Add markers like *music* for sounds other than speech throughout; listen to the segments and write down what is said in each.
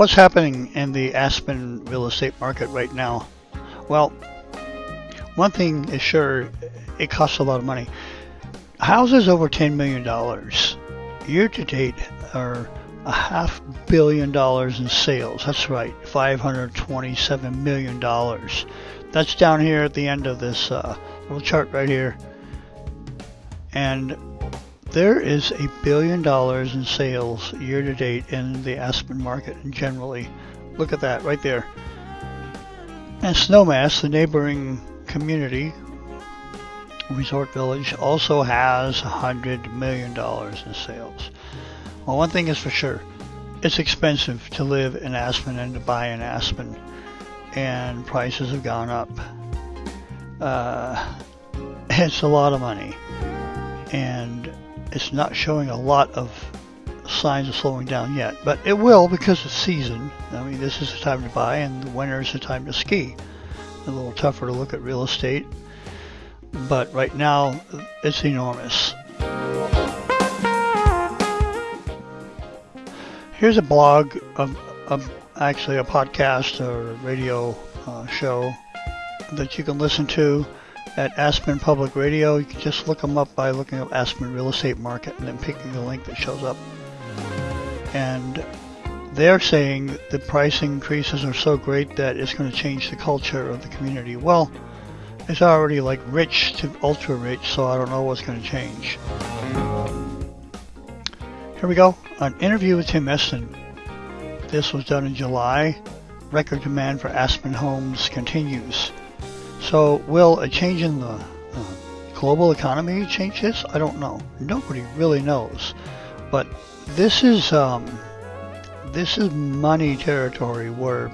What's happening in the Aspen real estate market right now? Well, one thing is sure, it costs a lot of money. Houses over $10 million year to date are a half billion dollars in sales. That's right, $527 million. That's down here at the end of this uh, little chart right here. And there is a billion dollars in sales year to date in the Aspen market generally. Look at that right there. And Snowmass, the neighboring community, resort village, also has a $100 million in sales. Well, one thing is for sure it's expensive to live in Aspen and to buy in Aspen, and prices have gone up. Uh, *laughs* it's a lot of money, and it's not showing a lot of signs of slowing down yet, but it will because it's season. I mean, this is the time to buy, and the winter is the time to ski. A little tougher to look at real estate, but right now it's enormous. Here's a blog of, of actually a podcast or radio uh, show that you can listen to at Aspen Public Radio. You can just look them up by looking up Aspen Real Estate Market and then picking the link that shows up. And they're saying the price increases are so great that it's going to change the culture of the community. Well, it's already like rich to ultra rich, so I don't know what's going to change. Here we go. An interview with Tim Estin. This was done in July. Record demand for Aspen homes continues. So, will a change in the uh, global economy change this? I don't know. Nobody really knows. But this is um, this is money territory where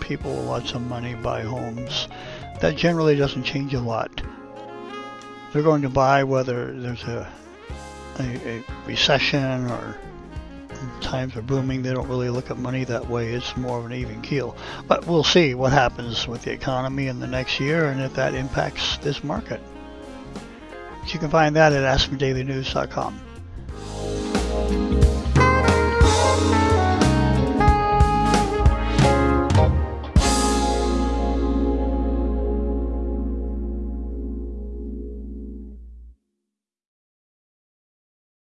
people with lots of money buy homes. That generally doesn't change a lot. They're going to buy whether there's a a, a recession or times are booming. They don't really look at money that way. It's more of an even keel. But we'll see what happens with the economy in the next year and if that impacts this market. You can find that at AspenDailyNews.com.